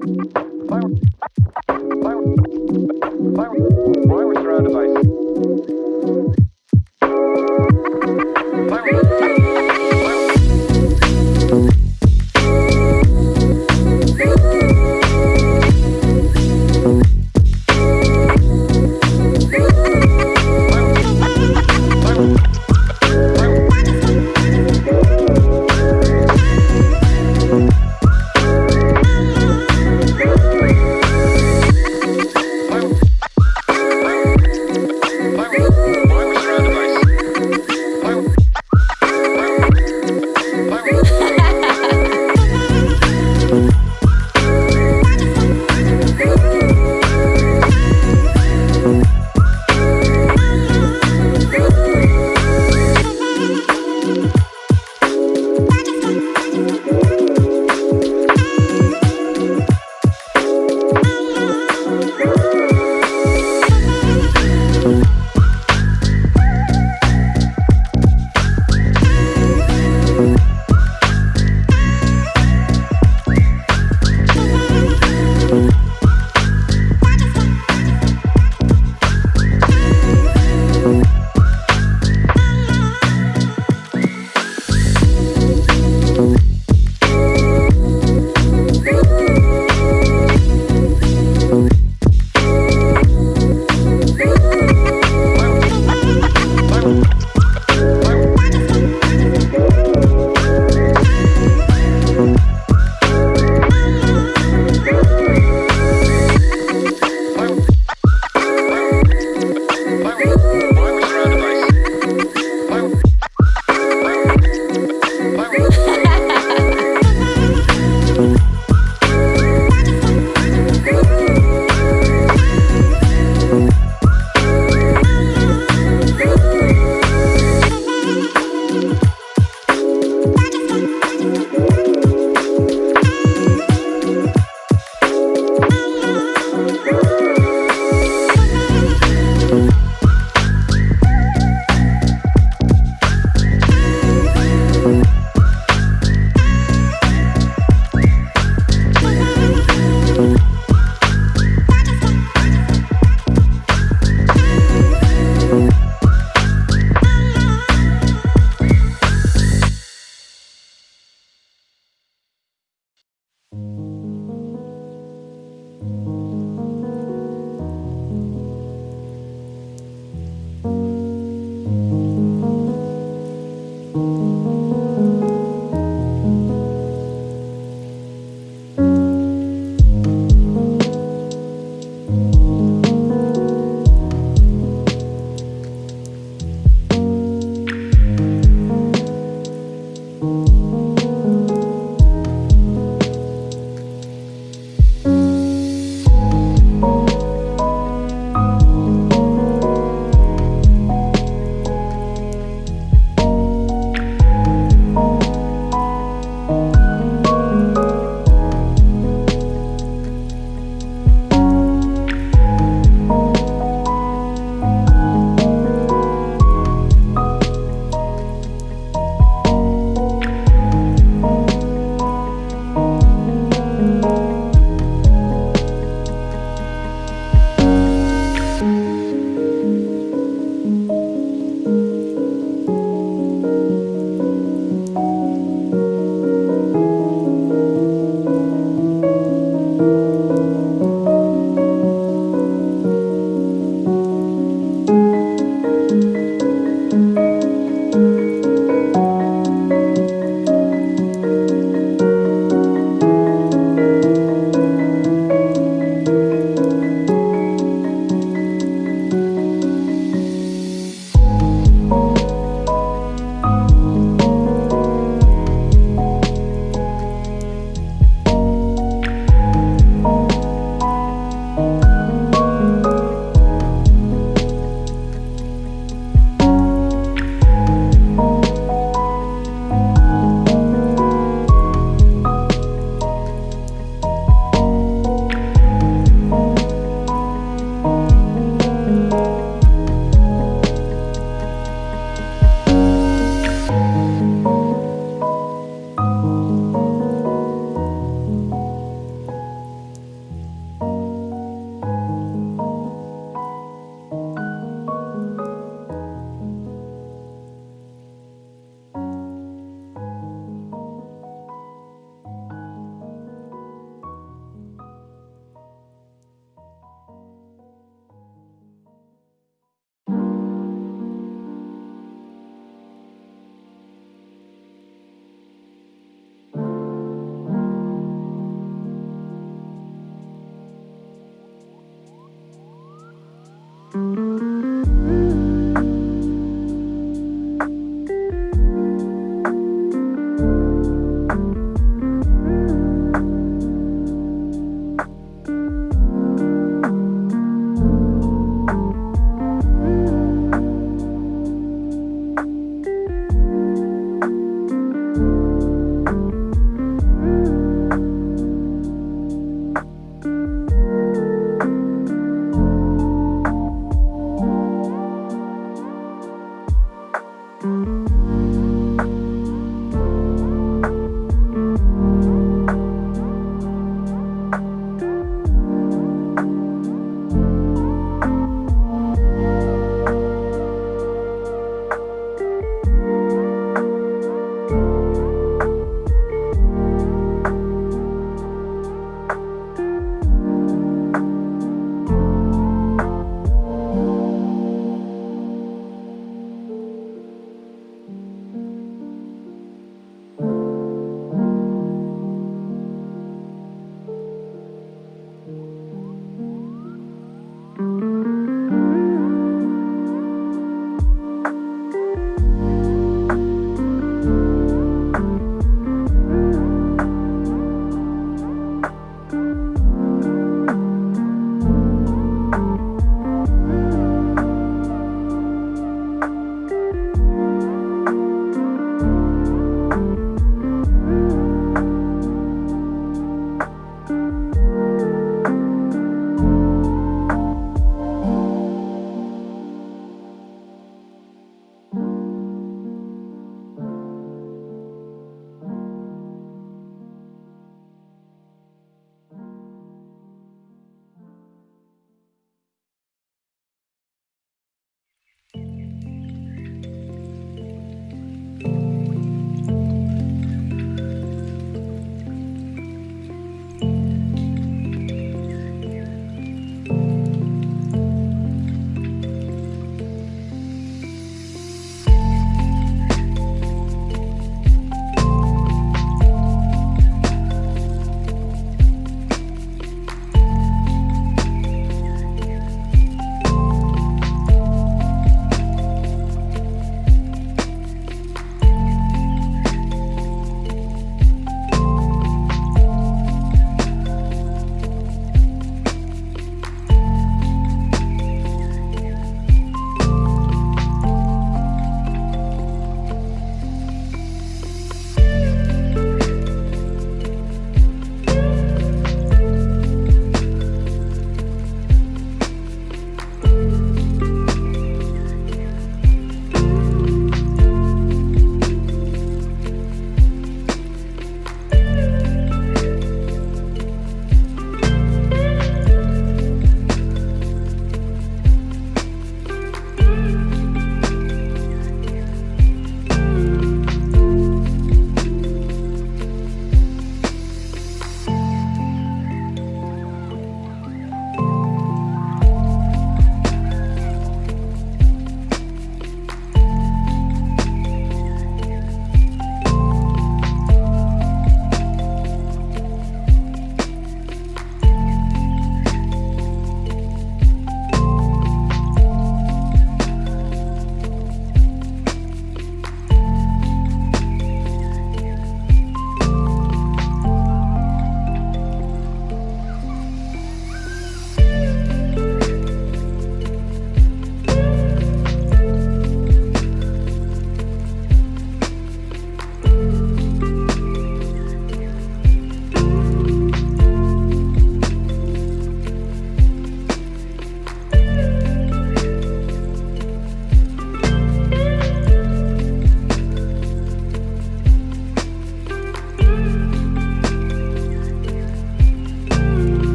Fire